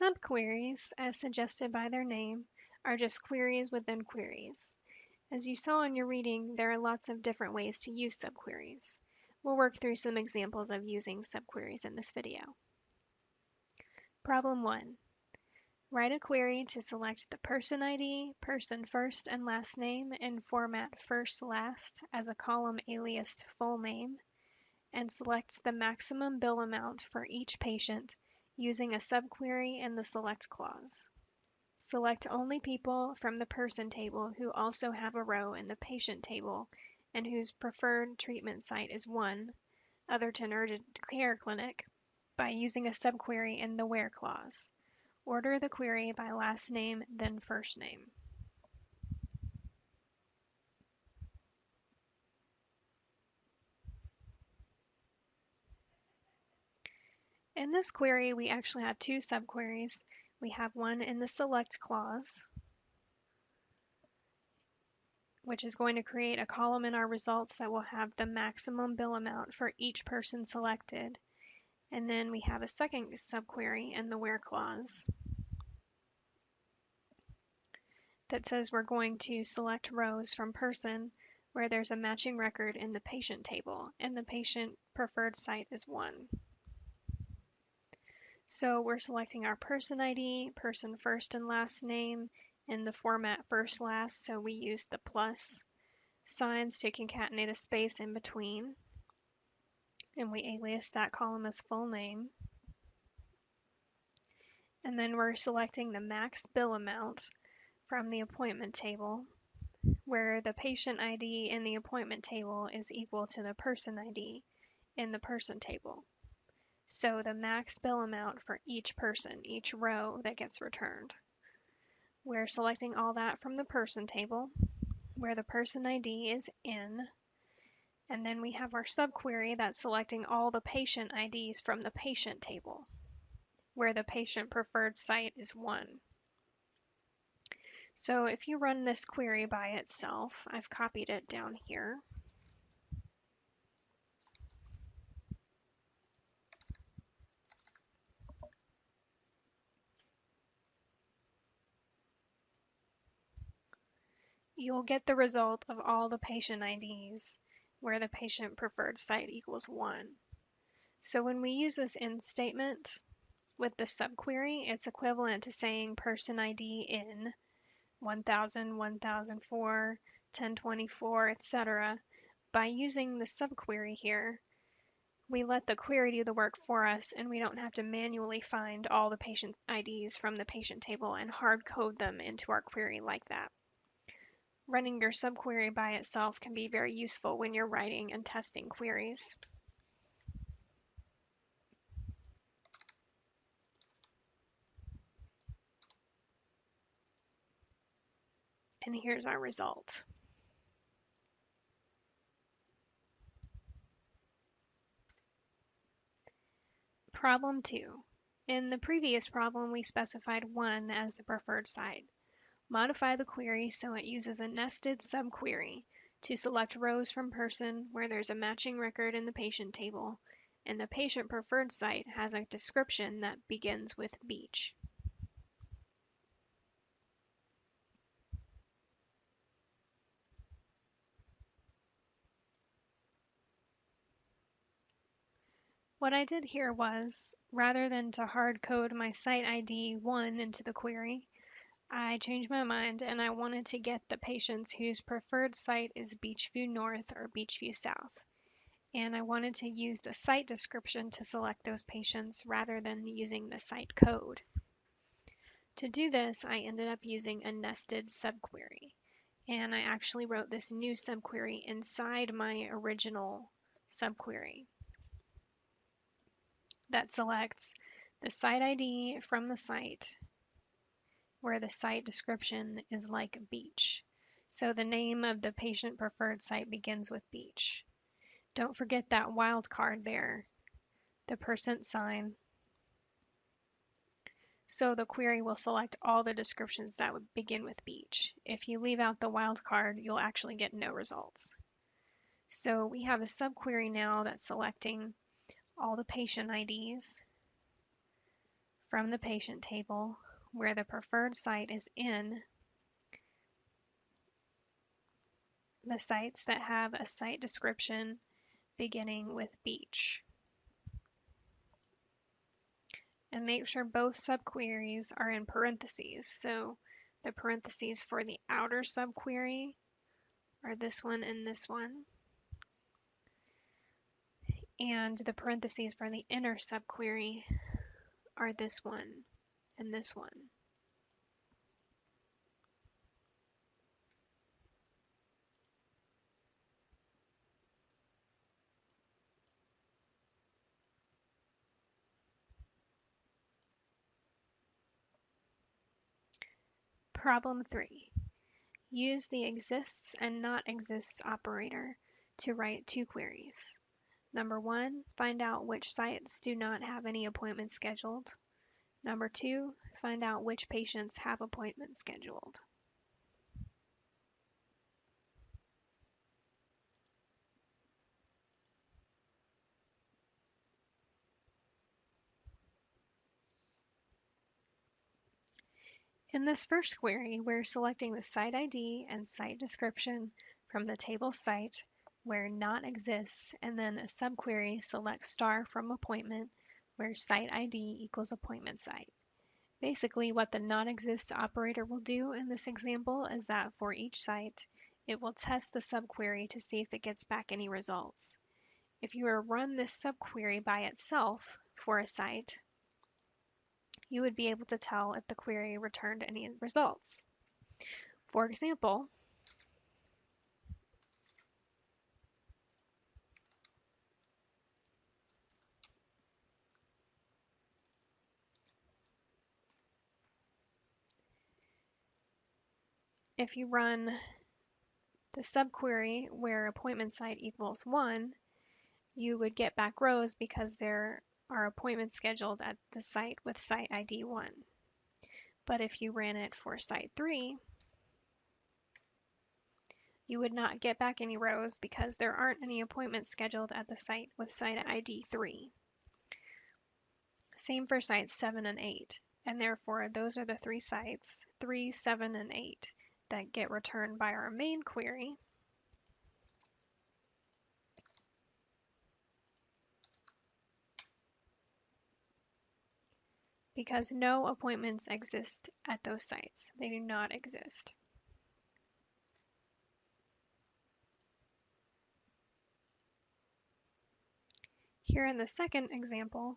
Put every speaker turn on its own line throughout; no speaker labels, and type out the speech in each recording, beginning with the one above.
Subqueries, as suggested by their name, are just queries within queries. As you saw in your reading, there are lots of different ways to use subqueries. We'll work through some examples of using subqueries in this video. Problem 1. Write a query to select the person ID, person first and last name in format first last as a column aliased full name, and select the maximum bill amount for each patient using a subquery in the select clause. Select only people from the person table who also have a row in the patient table and whose preferred treatment site is 1, Otherton Urgent Care Clinic, by using a subquery in the where clause. Order the query by last name, then first name. In this query, we actually have two subqueries. We have one in the select clause, which is going to create a column in our results that will have the maximum bill amount for each person selected. And then we have a second subquery in the where clause that says we're going to select rows from person where there's a matching record in the patient table and the patient preferred site is 1. So we're selecting our person ID, person first and last name in the format first last, so we use the plus signs to concatenate a space in between. And we alias that column as full name. And then we're selecting the max bill amount from the appointment table, where the patient ID in the appointment table is equal to the person ID in the person table. So the max bill amount for each person, each row that gets returned. We're selecting all that from the person table, where the person ID is in, and then we have our subquery that's selecting all the patient IDs from the patient table, where the patient preferred site is 1. So if you run this query by itself, I've copied it down here. You'll get the result of all the patient IDs where the patient preferred site equals 1. So when we use this in statement with the subquery, it's equivalent to saying person ID in 1000, 1004, 1024, etc. By using the subquery here, we let the query do the work for us and we don't have to manually find all the patient IDs from the patient table and hard code them into our query like that. Running your subquery by itself can be very useful when you're writing and testing queries. And here's our result. Problem 2. In the previous problem, we specified 1 as the preferred site. Modify the query so it uses a nested subquery to select rows from person where there's a matching record in the patient table, and the patient preferred site has a description that begins with beach. What I did here was, rather than to hard code my site ID 1 into the query, I changed my mind and I wanted to get the patients whose preferred site is Beachview North or Beachview South. And I wanted to use the site description to select those patients rather than using the site code. To do this, I ended up using a nested subquery. And I actually wrote this new subquery inside my original subquery that selects the site ID from the site where the site description is like beach. So the name of the patient preferred site begins with beach. Don't forget that wildcard there, the percent sign. So the query will select all the descriptions that would begin with beach. If you leave out the wildcard, you'll actually get no results. So we have a subquery now that's selecting all the patient IDs from the patient table where the preferred site is in the sites that have a site description beginning with beach. And make sure both subqueries are in parentheses. So the parentheses for the outer subquery are this one and this one. And the parentheses for the inner subquery are this one and this one. Problem 3. Use the exists and not exists operator to write two queries. Number one, find out which sites do not have any appointments scheduled. Number two, find out which patients have appointments scheduled. In this first query, we're selecting the site ID and site description from the table site where not exists, and then a subquery select star from appointment where site ID equals appointment site. Basically, what the not exist operator will do in this example is that for each site, it will test the subquery to see if it gets back any results. If you were to run this subquery by itself for a site, you would be able to tell if the query returned any results. For example, if you run the subquery where appointment site equals 1, you would get back rows because there are appointments scheduled at the site with site ID 1. But if you ran it for site 3, you would not get back any rows because there aren't any appointments scheduled at the site with site ID 3. Same for sites 7 and 8, and therefore those are the three sites, 3, 7, and 8, that get returned by our main query. because no appointments exist at those sites. They do not exist. Here in the second example,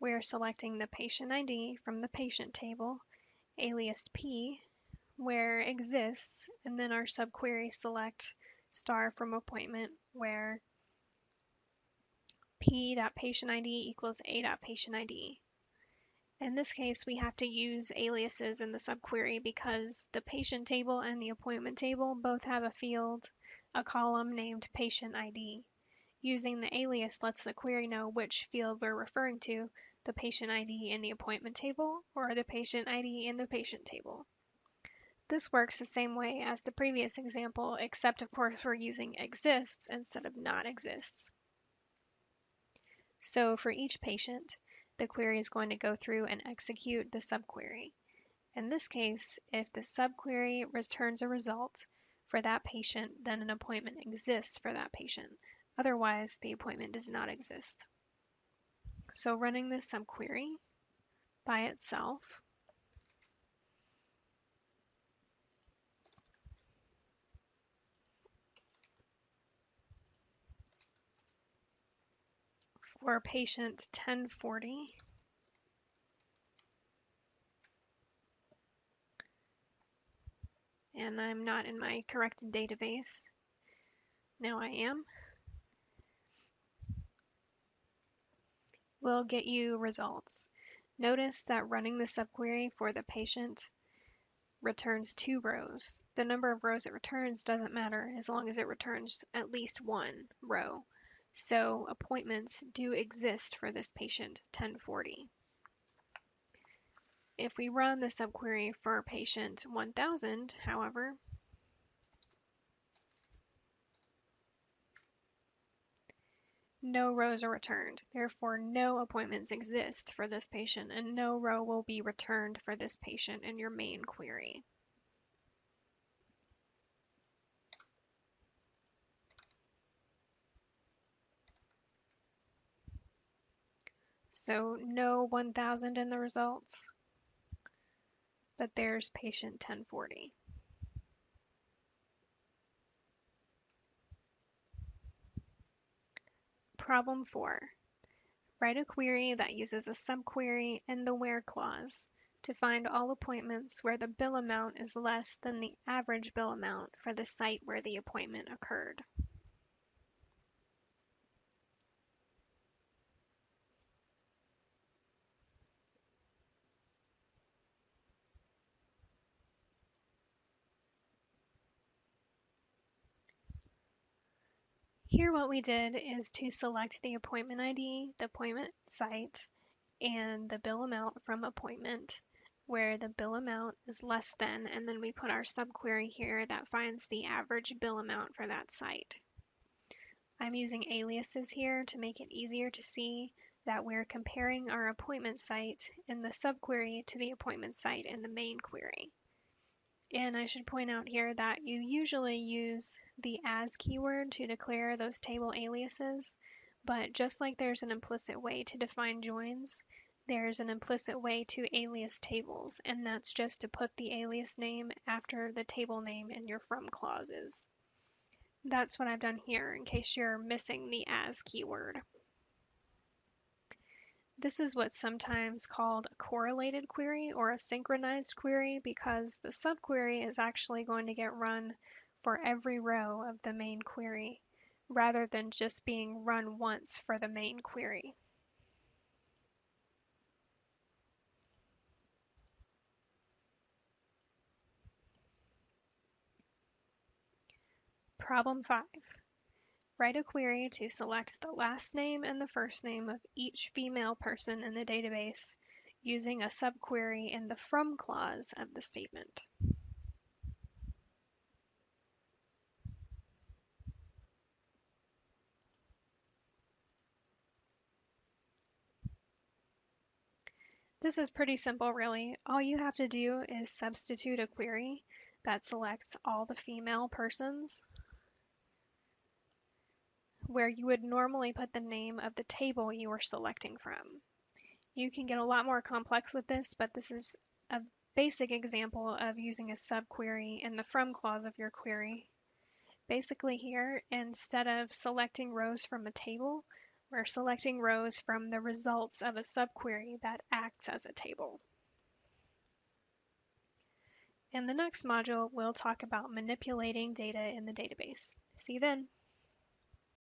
we are selecting the patient ID from the patient table, aliased P, where exists, and then our subquery select star from appointment where p.patientid equals a.patientid. In this case, we have to use aliases in the subquery because the patient table and the appointment table both have a field, a column named patient ID. Using the alias lets the query know which field we're referring to, the patient ID in the appointment table or the patient ID in the patient table. This works the same way as the previous example, except of course we're using exists instead of not exists. So for each patient, the query is going to go through and execute the subquery. In this case, if the subquery returns a result for that patient, then an appointment exists for that patient. Otherwise, the appointment does not exist. So running this subquery by itself for patient 1040. And I'm not in my corrected database. Now I am. We'll get you results. Notice that running the subquery for the patient returns two rows. The number of rows it returns doesn't matter as long as it returns at least one row. So appointments do exist for this patient 1040. If we run the subquery for patient 1000, however, no rows are returned. Therefore, no appointments exist for this patient and no row will be returned for this patient in your main query. So no 1000 in the results, but there's patient 1040. Problem 4. Write a query that uses a subquery and the where clause to find all appointments where the bill amount is less than the average bill amount for the site where the appointment occurred. Here what we did is to select the appointment ID, the appointment site, and the bill amount from appointment where the bill amount is less than, and then we put our subquery here that finds the average bill amount for that site. I'm using aliases here to make it easier to see that we're comparing our appointment site in the subquery to the appointment site in the main query. And I should point out here that you usually use the as keyword to declare those table aliases, but just like there's an implicit way to define joins, there's an implicit way to alias tables, and that's just to put the alias name after the table name in your from clauses. That's what I've done here in case you're missing the as keyword. This is what's sometimes called a correlated query or a synchronized query because the subquery is actually going to get run for every row of the main query rather than just being run once for the main query. Problem 5. Write a query to select the last name and the first name of each female person in the database using a subquery in the from clause of the statement. This is pretty simple really. All you have to do is substitute a query that selects all the female persons where you would normally put the name of the table you are selecting from. You can get a lot more complex with this, but this is a basic example of using a subquery in the from clause of your query. Basically here, instead of selecting rows from a table, we're selecting rows from the results of a subquery that acts as a table. In the next module, we'll talk about manipulating data in the database. See you then.